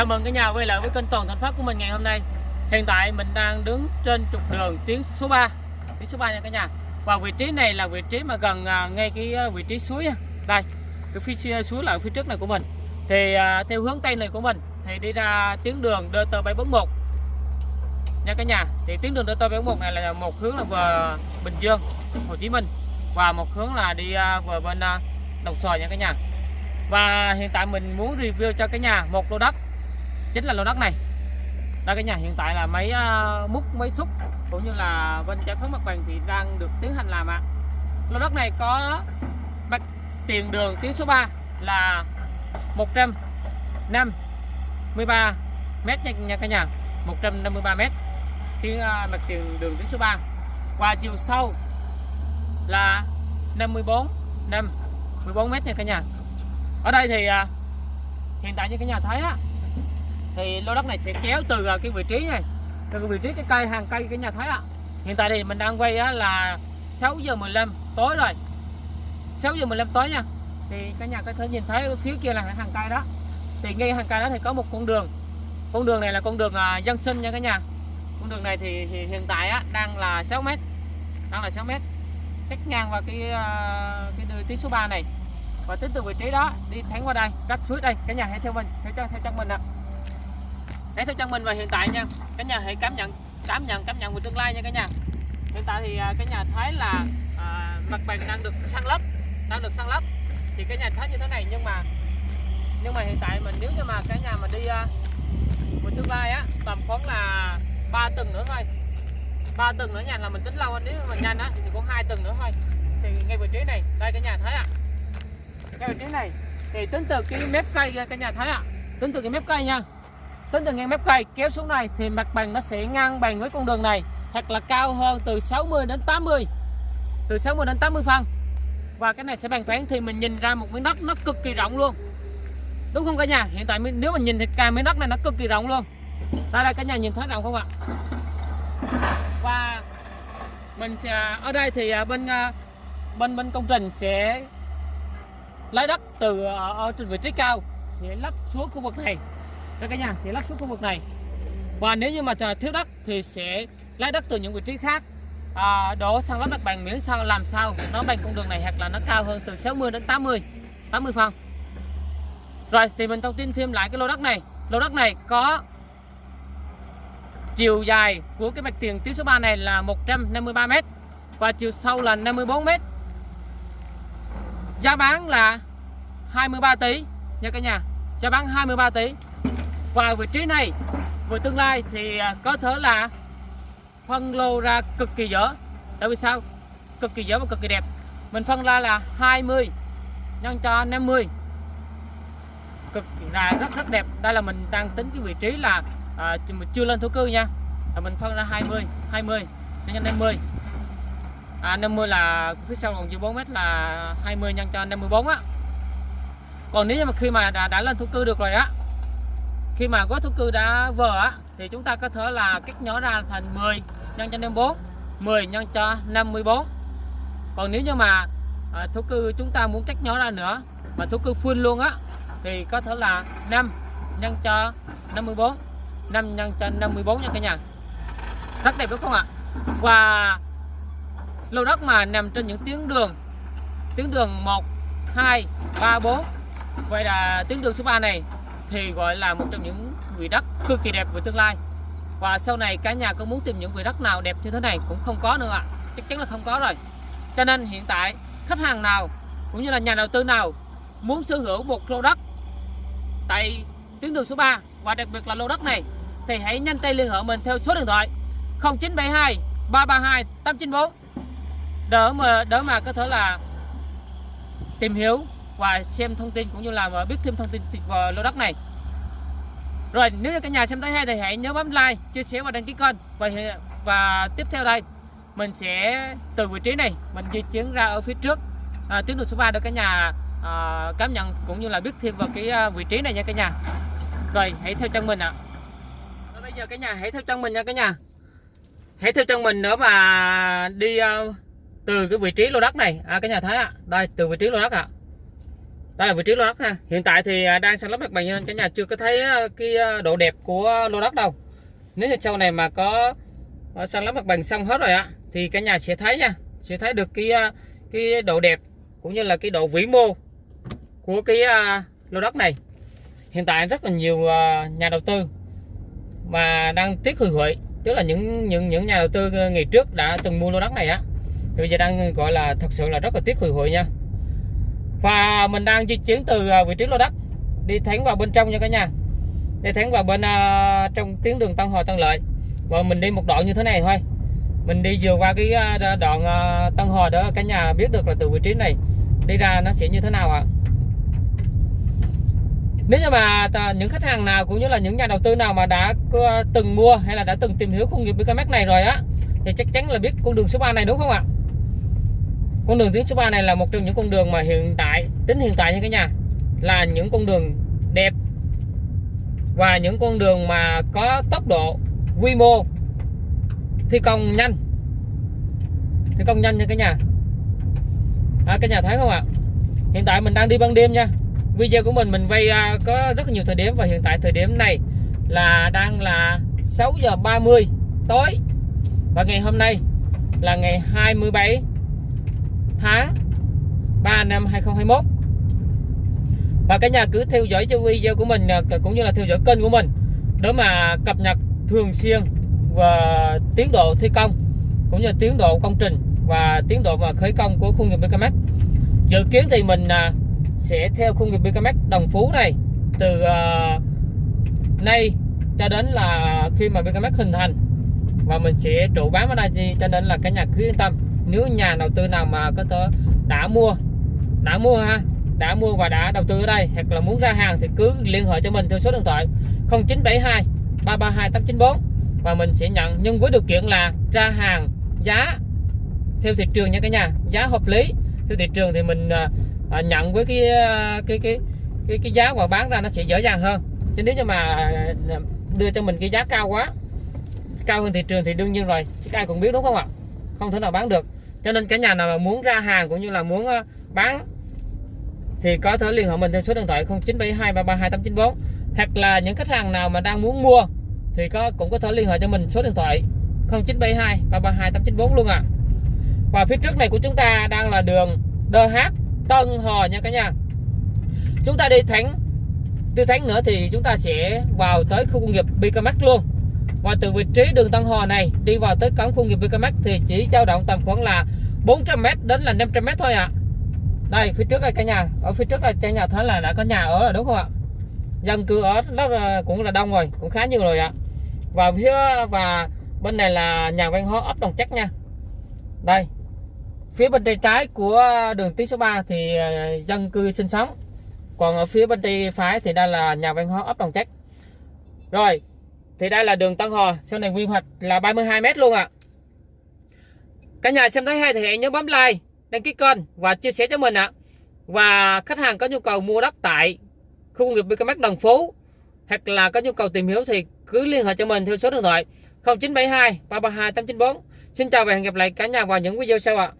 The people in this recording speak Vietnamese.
Chào mừng cả nhà quay lại với kênh Toàn Thành Phát của mình ngày hôm nay. Hiện tại mình đang đứng trên trục đường tuyến số 3, tuyến số 3 nha cả nhà. Và vị trí này là vị trí mà gần à, ngay cái à, vị trí suối. Đây, cái phía suối là phía trước này của mình. Thì à, theo hướng tây này của mình thì đi ra tuyến đường DT741 nha cả nhà. Thì tuyến đường DT741 này là một hướng là về Bình Dương, Hồ Chí Minh và một hướng là đi về bên Đồng Xoài nha cả nhà. Và hiện tại mình muốn review cho cả nhà một lô đất chính là lô đất này. Đây cái nhà hiện tại là máy uh, ờ, múc máy xúc cũng như là bên giải phóng mặt bằng thì đang được tiến hành làm ạ. À. lô đất này có mặt tiền đường tuyến số 3 là 153 mét nha, nha cả nhà. 153 mét tuyến uh, mặt tiền đường tuyến số 3 và chiều sâu là 54 5 14 mét nha cả nhà. Ở đây thì uh, hiện tại như cả nhà thấy á uh, thì lô đất này sẽ kéo từ à, cái vị trí này từ cái vị trí cái cây hàng cây cái nhà thấy ạ. Hiện tại thì mình đang quay á, là 6 giờ 15 tối rồi. 6 giờ 15 tối nha. Thì cả nhà có thể nhìn thấy phía kia là hàng cây đó. Thì ngay hàng cây đó thì có một con đường. Con đường này là con đường à, dân sinh nha cả nhà. Con đường này thì, thì hiện tại á, đang là 6 mét. Đang là 6 mét. Cách ngang vào cái à, cái đường tuyến số 3 này. Và tính từ vị trí đó đi thẳng qua đây cách suối đây. Cả nhà hãy theo mình theo chân theo chân mình ạ hãy theo chân mình và hiện tại nha. Cả nhà hãy cảm nhận cảm nhận cảm nhận về tương lai nha cả nhà. Hiện tại thì à, cái nhà thấy là à, mặt bằng đang được săn lấp đang được săn lấp. Thì cái nhà thấy như thế này nhưng mà nhưng mà hiện tại mình nếu như mà cái nhà mà đi à, uh, về tương lai á tầm khoảng là ba tuần nữa thôi. Ba tuần nữa nhà là mình tính lâu nếu mà nhanh á thì có hai tuần nữa thôi. Thì ngay vị trí này đây cái nhà thấy ạ. À. ngay vị trí này thì tính từ cái mép cây cái nhà thấy ạ. À. tính từ cái mép cây nha tính từ ngang mép cây kéo xuống này thì mặt bằng nó sẽ ngang bằng với con đường này. Hoặc là cao hơn từ 60 đến 80 từ 60 đến 80 phân. Và cái này sẽ bằng phẳng thì mình nhìn ra một miếng đất nó cực kỳ rộng luôn. Đúng không cả nhà? Hiện tại nếu mình nhìn thì cả miếng đất này nó cực kỳ rộng luôn. Đây đây cả nhà nhìn thấy rộng không ạ? Và mình sẽ ở đây thì à, bên à, bên bên công trình sẽ lấy đất từ ở, ở trên vị trí cao sẽ lắp xuống khu vực này các cả nhà sẽ lắp xuống khu vực này. Và nếu như mà thiếu đất thì sẽ lấy đất từ những vị trí khác. À, đổ sang lắp mặt bằng miễn sao làm sao nó bằng con đường này hoặc là nó cao hơn từ 60 đến 80 80 phân. Rồi thì mình thông tin thêm lại cái lô đất này. Lô đất này có chiều dài của cái mặt tiền tuyến số 3 này là 153 m và chiều sâu là 54 m giá bán là 23 tỷ nha cả nhà. Giá bán 23 tỷ và vị trí này về tương lai thì à, có thể là phân lô ra cực kỳ dở. Tại vì sao? Cực kỳ dở và cực kỳ đẹp. Mình phân ra là 20 nhân cho 50 cực là rất rất đẹp. Đây là mình đang tính cái vị trí là à, chưa lên thổ cư nha. Là mình phân ra 20 20 nhân cho 50 à, 50 là phía sau còn dư 4 mét là 20 nhân cho 54 á. Còn nếu mà khi mà đã, đã lên thổ cư được rồi á khi mà gói thổ cư đã vỡ á, thì chúng ta có thể là cắt nhỏ ra thành 10 nhân cho 54 10 nhân cho 54 còn nếu như mà à, thổ cư chúng ta muốn cắt nhỏ ra nữa mà thổ cư full luôn á thì có thể là 5 nhân cho 54 5 nhân cho 54 nha cả nhà. Rất đẹp đúng không ạ? Và lô đất mà nằm trên những tuyến đường tuyến đường 1 2 3 4 vậy là tuyến đường số 3 này thì gọi là một trong những vị đất cực kỳ đẹp về tương lai. Và sau này cả nhà có muốn tìm những vị đất nào đẹp như thế này cũng không có nữa ạ. Chắc chắn là không có rồi. Cho nên hiện tại, khách hàng nào cũng như là nhà đầu tư nào muốn sở hữu một lô đất tại tuyến đường số 3 và đặc biệt là lô đất này thì hãy nhanh tay liên hệ mình theo số điện thoại 0972 332 894 đỡ mà đỡ mà có thể là tìm hiểu và xem thông tin cũng như là biết thêm thông tin về lô đất này rồi nếu như cả nhà xem thấy hay thì hãy nhớ bấm like chia sẻ và đăng ký kênh. Và và tiếp theo đây mình sẽ từ vị trí này mình di chuyển ra ở phía trước. À, tuyến đường số 3 để cả nhà à, cảm nhận cũng như là biết thêm vào cái à, vị trí này nha cả nhà. Rồi hãy theo chân mình ạ. À. bây giờ cả nhà hãy theo chân mình nha cả nhà. Hãy theo chân mình nữa mà đi uh, từ cái vị trí lô đất này. À, cả nhà thấy ạ. À. đây từ vị trí lô đất ạ. à đây là vị trí lô đất ha. Hiện tại thì à, đang san lấp mặt bằng nên cả nhà chưa có thấy à, cái à, độ đẹp của lô đất đâu. Nếu như sau này mà có à, san lấp mặt bằng xong hết rồi á thì cả nhà sẽ thấy nha. Sẽ thấy được cái cái độ đẹp cũng như là cái độ vĩ mô của cái lô đất này. Hiện tại rất là nhiều nhà đầu tư mà đang tiếc hư huệ tức là những những những nhà đầu tư ngày trước đã từng mua lô đất này á. Thì bây giờ đang gọi là thật sự là rất là tiếc hủy huệ nha và mình đang di chuyển từ à, vị trí lô đất đi thẳng vào bên trong nha cả nhà. Đi thẳng vào bên uh, trong tuyến đường Tân Hòa Tân Lợi. Và mình đi một đoạn như thế này thôi. Mình đi vừa qua cái à, đoạn uh, Tân Hòa đó cả nhà biết được là từ vị trí này đi ra nó sẽ như thế nào ạ. Nếu như mà ta- những khách hàng nào cũng như là những nhà đầu tư nào mà đã từng mua hay là đã từng tìm hiểu khu nghiệp BKMX này rồi á thì chắc chắn là biết con đường số 3 này đúng không ạ? Con đường tuyến số 3 này là một trong những con đường mà hiện tại tính hiện tại như cả nhà là những con đường đẹp và những con đường mà có tốc độ quy mô thi công nhanh. Thi công nhanh nha cả nhà. À, cả nhà thấy không ạ? Hiện tại mình đang đi ban đêm nha. Video của mình mình vay à, có rất nhiều thời điểm và hiện tại thời điểm này là đang là 6 giờ 30 tối. Và ngày hôm nay là ngày 27 tháng 3 năm 2021 và cả nhà cứ theo dõi cho video của mình à, cũng như là theo dõi kênh của mình, để mà cập nhật thường xuyên và tiến độ thi công, cũng như tiến độ công trình và tiến độ mà khởi công của khu nghiệp BKMX dự kiến thì mình à, sẽ theo khu nghiệp BKMX Đồng Phú này từ à, nay cho đến là khi mà BKMX hình thành. Và mình sẽ trụ bán ở đây cho nên là cả nhà cứ yên tâm nếu nhà đầu tư nào mà có thể đã mua đã mua ha đã mua và đã đầu tư ở đây hoặc là muốn ra hàng thì cứ liên hệ cho mình theo số điện thoại 0972 332 894 và mình sẽ nhận nhưng với điều kiện là ra hàng giá theo thị trường nha cả nhà giá hợp lý theo thị trường thì mình à, à nhận với cái à, cái cái cái cái giá mà bán ra nó sẽ dễ dàng hơn. Chứ nếu như mà à, đưa cho mình cái giá cao quá cao hơn thị trường thì đương nhiên rồi chứ ai cũng biết đúng không ạ? Không thể nào bán được cho nên cả nhà nào mà muốn ra hàng cũng như là muốn ờ, bán thì có thể liên hệ mình theo số điện thoại 0972 332 894 hoặc là những khách hàng nào mà đang muốn mua thì có, cũng có thể liên hệ cho mình số điện thoại 0972 332 894 luôn ạ. Và phía trước này của chúng ta đang là đường DH Tân Hò nha cả nhà. Chúng ta đi thánh đi thánh nữa thì chúng ta sẽ vào tới khu công nghiệp Bicamac luôn và từ vị trí đường Tân Hòa này đi vào tới cổng khu nghiệp BKMX thì chỉ dao động tầm khoảng là 400m đến là 500m thôi ạ. Đây phía trước đây cả nhà ở phía trước đây cả nhà thấy là đã có nhà ở rồi đúng không ạ? Dân cư ở rất là, cũng là đông rồi cũng khá nhiều rồi ạ. Và phía và bên này là nhà văn hóa ấp đồng chắc nha. Đây phía bên tay trái của đường tuyến số 3 thì ờ, dân cư sinh sống. Còn ở phía bên tay phải thì đây là nhà văn hóa ấp đồng chắc. Rồi thì đây là đường Tân Hò sau này quy hoạch là 32 mét luôn ạ. Cả nhà xem thấy hay thì hãy nhớ bấm like, đăng ký kênh và chia sẻ cho mình ạ. Và khách hàng có nhu cầu mua đất tại khu công nghiệp BKMX Đồng Phú hoặc là có nhu cầu tìm hiểu thì cứ liên hệ cho mình theo số điện thoại 0972 332 894 Xin chào và hẹn gặp lại cả nhà vào những video sau ạ.